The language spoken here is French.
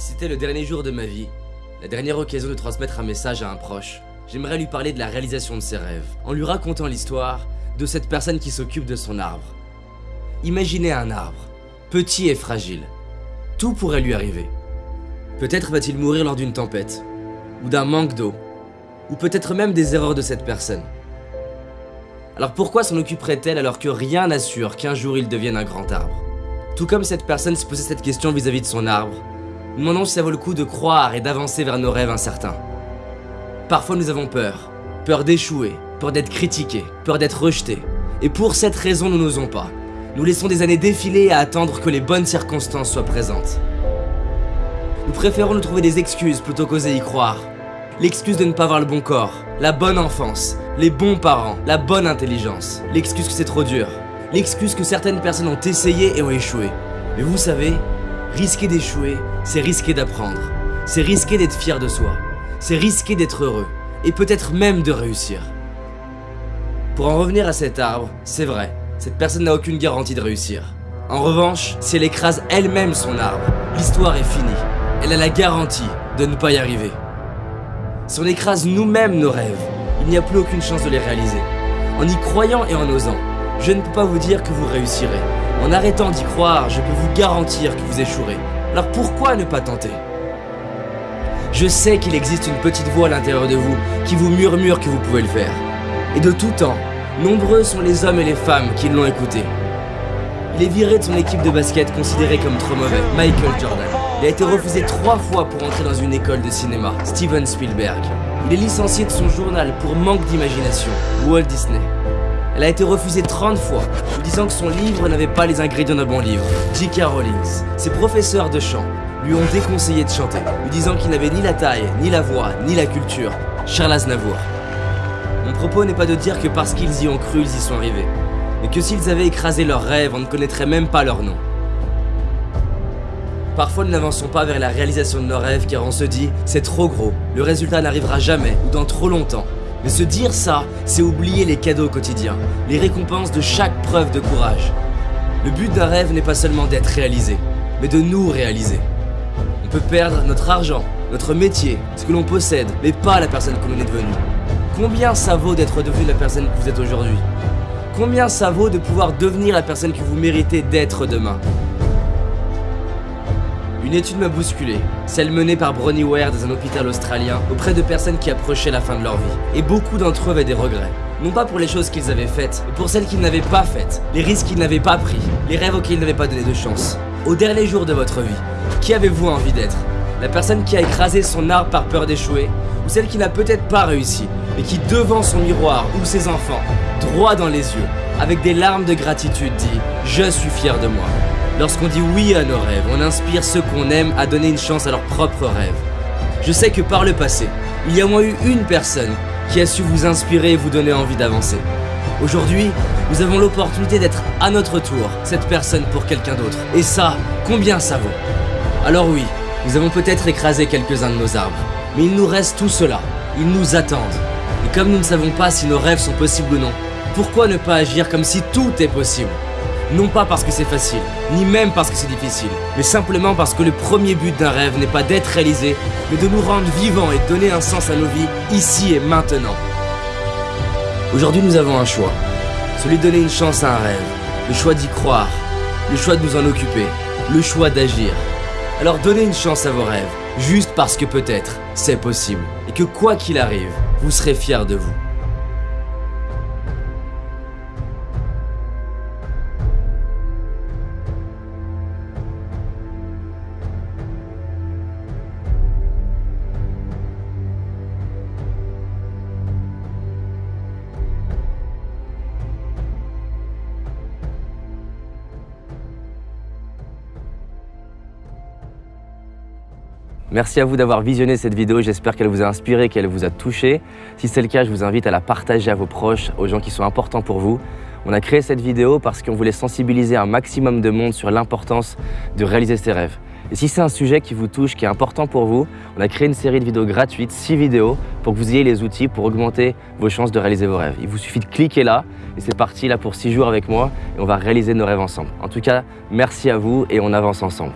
c'était le dernier jour de ma vie, la dernière occasion de transmettre un message à un proche, j'aimerais lui parler de la réalisation de ses rêves, en lui racontant l'histoire de cette personne qui s'occupe de son arbre. Imaginez un arbre, petit et fragile. Tout pourrait lui arriver. Peut-être va-t-il mourir lors d'une tempête, ou d'un manque d'eau, ou peut-être même des erreurs de cette personne. Alors pourquoi s'en occuperait-elle alors que rien n'assure qu'un jour il devienne un grand arbre? Tout comme cette personne se posait cette question vis-à-vis -vis de son arbre, nous demandons si ça vaut le coup de croire et d'avancer vers nos rêves incertains. Parfois nous avons peur, peur d'échouer, peur d'être critiqué, peur d'être rejeté, et pour cette raison nous n'osons pas. Nous laissons des années défiler à attendre que les bonnes circonstances soient présentes. Nous préférons nous trouver des excuses plutôt qu'oser y croire. L'excuse de ne pas avoir le bon corps, la bonne enfance, les bons parents, la bonne intelligence. L'excuse que c'est trop dur. L'excuse que certaines personnes ont essayé et ont échoué. Mais vous savez, risquer d'échouer, c'est risquer d'apprendre. C'est risquer d'être fier de soi. C'est risquer d'être heureux. Et peut-être même de réussir. Pour en revenir à cet arbre, c'est vrai, cette personne n'a aucune garantie de réussir. En revanche, si elle écrase elle-même son arbre, l'histoire est finie. Elle a la garantie de ne pas y arriver. Si on écrase nous-mêmes nos rêves, il n'y a plus aucune chance de les réaliser. En y croyant et en osant, je ne peux pas vous dire que vous réussirez. En arrêtant d'y croire, je peux vous garantir que vous échouerez. Alors pourquoi ne pas tenter? Je sais qu'il existe une petite voix à l'intérieur de vous qui vous murmure que vous pouvez le faire. Et de tout temps, nombreux sont les hommes et les femmes qui l'ont écouté. Il est viré de son équipe de basket considéré comme trop mauvais, Michael Jordan. Il a été refusé trois fois pour entrer dans une école de cinéma, Steven Spielberg. Il est licencié de son journal pour manque d'imagination, Walt Disney. Elle a été refusée 30 fois, lui disant que son livre n'avait pas les ingrédients d'un bon livre. J.K. Rowling, ses professeurs de chant, lui ont déconseillé de chanter, lui disant qu'il n'avait ni la taille, ni la voix, ni la culture. Charles Aznavour. Mon propos n'est pas de dire que parce qu'ils y ont cru, ils y sont arrivés, mais que s'ils avaient écrasé leurs rêves, on ne connaîtrait même pas leur nom. Parfois nous n'avançons pas vers la réalisation de nos rêves car on se dit c'est trop gros, le résultat n'arrivera jamais ou dans trop longtemps. Mais se dire ça, c'est oublier les cadeaux quotidiens, les récompenses de chaque preuve de courage. Le but d'un rêve n'est pas seulement d'être réalisé, mais de nous réaliser. On peut perdre notre argent, notre métier, ce que l'on possède, mais pas la personne que l'on est devenu. Combien ça vaut d'être devenu la personne que vous êtes aujourd'hui? Combien ça vaut de pouvoir devenir la personne que vous méritez d'être demain? Une étude m'a bousculé, celle menée par Bronnie Ware dans un hôpital australien auprès de personnes qui approchaient la fin de leur vie. Et beaucoup d'entre eux avaient des regrets. Non pas pour les choses qu'ils avaient faites, mais pour celles qu'ils n'avaient pas faites, les risques qu'ils n'avaient pas pris, les rêves auxquels ils n'avaient pas donné de chance. Au dernier jour de votre vie, qui avez-vous envie d'être? La personne qui a écrasé son arbre par peur d'échouer Ou celle qui n'a peut-être pas réussi, mais qui devant son miroir ou ses enfants, droit dans les yeux, avec des larmes de gratitude dit « Je suis fier de moi ». Lorsqu'on dit oui à nos rêves, on inspire ceux qu'on aime à donner une chance à leurs propres rêves. Je sais que par le passé, il y a au moins eu une personne qui a su vous inspirer et vous donner envie d'avancer. Aujourd'hui, nous avons l'opportunité d'être à notre tour cette personne pour quelqu'un d'autre. Et ça, combien ça vaut? Alors oui, nous avons peut-être écrasé quelques-uns de nos arbres, mais il nous reste tout cela. Ils nous attendent. Et comme nous ne savons pas si nos rêves sont possibles ou non, pourquoi ne pas agir comme si tout est possible? Non pas parce que c'est facile, ni même parce que c'est difficile, mais simplement parce que le premier but d'un rêve n'est pas d'être réalisé, mais de nous rendre vivants et donner un sens à nos vies, ici et maintenant. Aujourd'hui nous avons un choix, celui de donner une chance à un rêve, le choix d'y croire, le choix de nous en occuper, le choix d'agir. Alors donnez une chance à vos rêves, juste parce que peut-être c'est possible, et que quoi qu'il arrive, vous serez fiers de vous. Merci à vous d'avoir visionné cette vidéo, j'espère qu'elle vous a inspiré, qu'elle vous a touché. Si c'est le cas, je vous invite à la partager à vos proches, aux gens qui sont importants pour vous. On a créé cette vidéo parce qu'on voulait sensibiliser un maximum de monde sur l'importance de réaliser ses rêves. Et si c'est un sujet qui vous touche, qui est important pour vous, on a créé une série de vidéos gratuites, 6 vidéos, pour que vous ayez les outils pour augmenter vos chances de réaliser vos rêves. Il vous suffit de cliquer là, et c'est parti là pour 6 jours avec moi, et on va réaliser nos rêves ensemble. En tout cas, merci à vous, et on avance ensemble.